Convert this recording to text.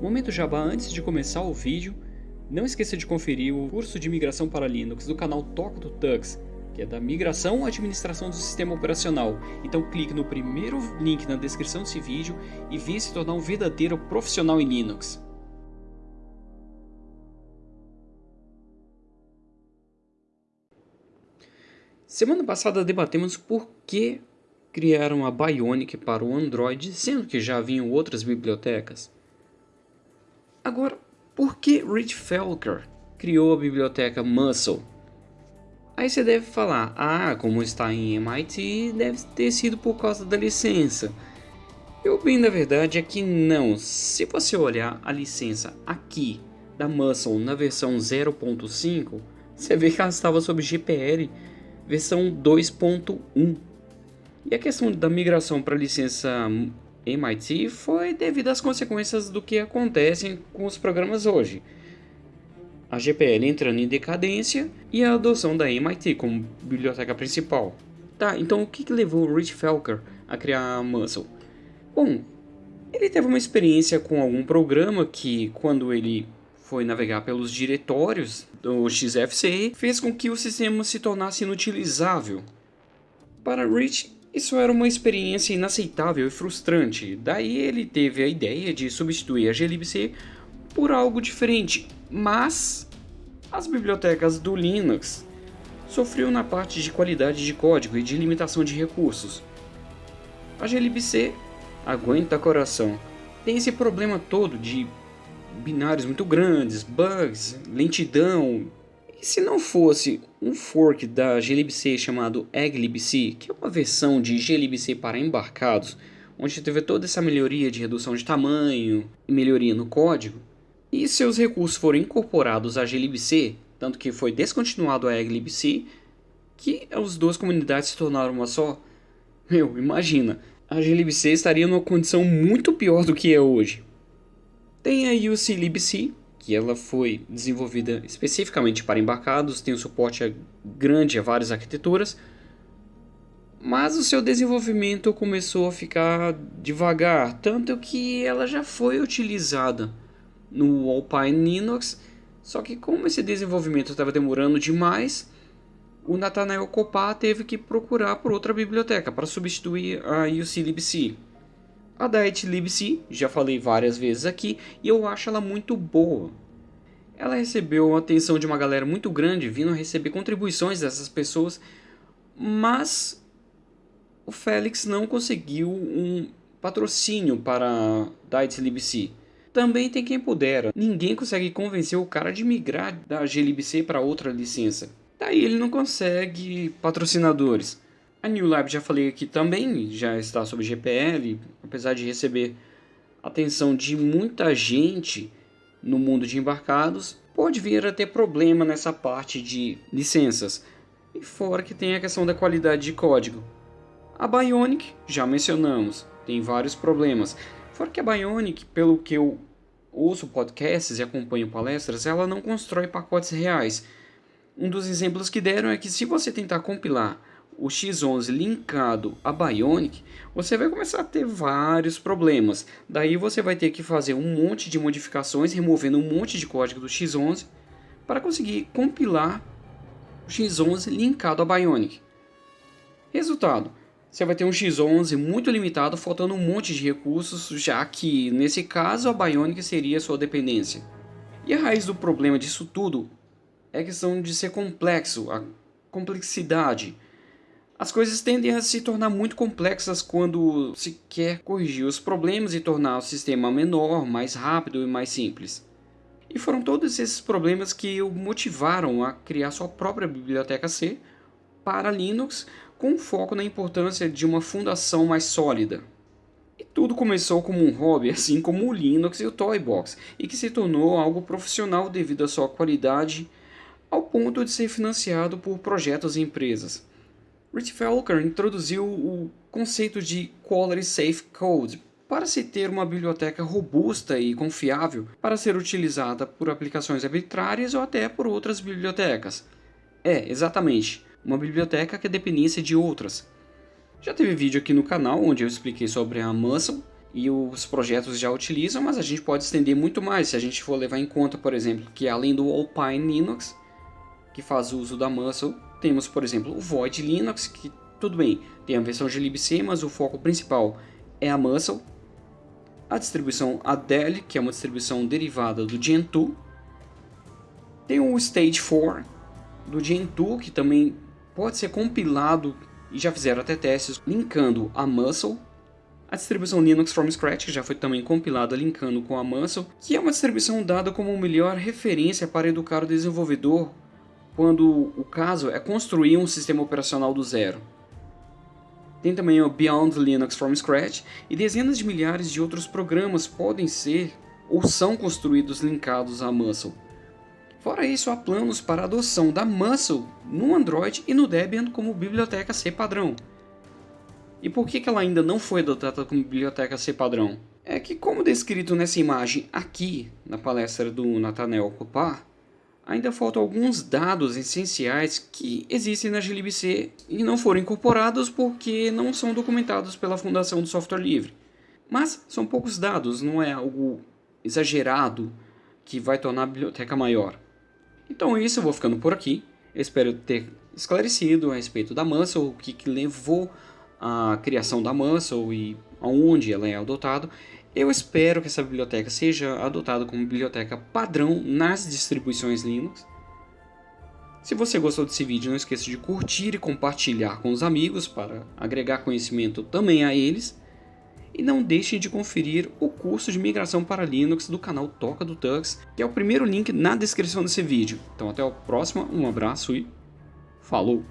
Momento Jabá antes de começar o vídeo, não esqueça de conferir o curso de migração para Linux do canal Toca do Tux, que é da migração à administração do sistema operacional. Então clique no primeiro link na descrição desse vídeo e venha se tornar um verdadeiro profissional em Linux. Semana passada debatemos por que criaram a Bionic para o Android, sendo que já haviam outras bibliotecas. Agora, por que Rich Felker criou a biblioteca Muscle? Aí você deve falar, ah, como está em MIT, deve ter sido por causa da licença. E o bem da verdade é que não. Se você olhar a licença aqui da Muscle na versão 0.5, você vê que ela estava sob GPL versão 2.1. E a questão da migração para a licença MIT foi devido às consequências do que acontecem com os programas hoje. A GPL entrando em decadência e a adoção da MIT como biblioteca principal. Tá, então o que, que levou Rich Felker a criar a Muscle? Bom, ele teve uma experiência com algum programa que, quando ele foi navegar pelos diretórios do XFCE, fez com que o sistema se tornasse inutilizável. Para Rich, isso era uma experiência inaceitável e frustrante, daí ele teve a ideia de substituir a glibc por algo diferente, mas as bibliotecas do Linux sofriam na parte de qualidade de código e de limitação de recursos. A glibc aguenta coração, tem esse problema todo de binários muito grandes, bugs, lentidão. E se não fosse um fork da glibc chamado egglibc, que é uma versão de glibc para embarcados, onde teve toda essa melhoria de redução de tamanho e melhoria no código, e seus recursos foram incorporados à glibc, tanto que foi descontinuado a egglibc, que as duas comunidades se tornaram uma só, meu, imagina, a glibc estaria numa condição muito pior do que é hoje. Tem a UC que ela foi desenvolvida especificamente para embarcados, tem um suporte grande a várias arquiteturas, mas o seu desenvolvimento começou a ficar devagar, tanto que ela já foi utilizada no Alpine Linux, só que como esse desenvolvimento estava demorando demais, o Nathaniel Copá teve que procurar por outra biblioteca para substituir a UC a Diet Libc, já falei várias vezes aqui, e eu acho ela muito boa. Ela recebeu a atenção de uma galera muito grande, vindo receber contribuições dessas pessoas, mas o Félix não conseguiu um patrocínio para Diet Libc. Também tem quem pudera, ninguém consegue convencer o cara de migrar da glibc para outra licença. Daí ele não consegue patrocinadores. A New Lab já falei aqui também, já está sob GPL, apesar de receber atenção de muita gente no mundo de embarcados, pode vir a ter problema nessa parte de licenças. E fora que tem a questão da qualidade de código. A Bionic, já mencionamos, tem vários problemas. Fora que a Bionic, pelo que eu ouço podcasts e acompanho palestras, ela não constrói pacotes reais. Um dos exemplos que deram é que se você tentar compilar o X11 linkado a Bionic, você vai começar a ter vários problemas. Daí você vai ter que fazer um monte de modificações, removendo um monte de código do X11 para conseguir compilar o X11 linkado a Bionic. Resultado, você vai ter um X11 muito limitado, faltando um monte de recursos, já que nesse caso a Bionic seria sua dependência. E a raiz do problema disso tudo é a questão de ser complexo, a complexidade as coisas tendem a se tornar muito complexas quando se quer corrigir os problemas e tornar o sistema menor, mais rápido e mais simples. E foram todos esses problemas que o motivaram a criar sua própria biblioteca C para Linux, com foco na importância de uma fundação mais sólida. E tudo começou como um hobby, assim como o Linux e o Toybox, e que se tornou algo profissional devido à sua qualidade, ao ponto de ser financiado por projetos e empresas. Rich Felker introduziu o conceito de Quality Safe Code para se ter uma biblioteca robusta e confiável para ser utilizada por aplicações arbitrárias ou até por outras bibliotecas. É, exatamente, uma biblioteca que é dependência de outras. Já teve vídeo aqui no canal onde eu expliquei sobre a Muscle e os projetos já utilizam, mas a gente pode estender muito mais se a gente for levar em conta, por exemplo, que além do Alpine Linux, que faz uso da Muscle, temos, por exemplo, o Void Linux, que tudo bem, tem a versão de libc, mas o foco principal é a Muscle. A distribuição Adele, que é uma distribuição derivada do Gentoo. Tem o Stage 4 do Gentoo, que também pode ser compilado e já fizeram até testes linkando a Muscle a distribuição Linux from Scratch, que já foi também compilada linkando com a Muscle, que é uma distribuição dada como melhor referência para educar o desenvolvedor quando o caso é construir um sistema operacional do zero. Tem também o Beyond Linux from Scratch e dezenas de milhares de outros programas podem ser ou são construídos linkados à Muscle. Fora isso, há planos para a adoção da Muscle no Android e no Debian como biblioteca C padrão. E por que, ela ainda não foi adotada como biblioteca C padrão? É que, como descrito nessa imagem aqui na palestra do Nathaniel Copar, ainda faltam alguns dados essenciais que existem na glibc e não foram incorporados porque não são documentados pela Fundação do Software Livre. Mas são poucos dados, não é algo exagerado que vai tornar a biblioteca maior. Então é isso, eu vou ficando por aqui. Eu espero ter esclarecido a respeito da Muscle, o que, que levou a criação da Muscle e aonde ela é adotada. Eu espero que essa biblioteca seja adotada como biblioteca padrão nas distribuições Linux. Se você gostou desse vídeo, não esqueça de curtir e compartilhar com os amigos para agregar conhecimento também a eles. E não deixem de conferir o curso de migração para Linux do canal Toca do Tux, que é o primeiro link na descrição desse vídeo. Então até o próximo, um abraço e falou!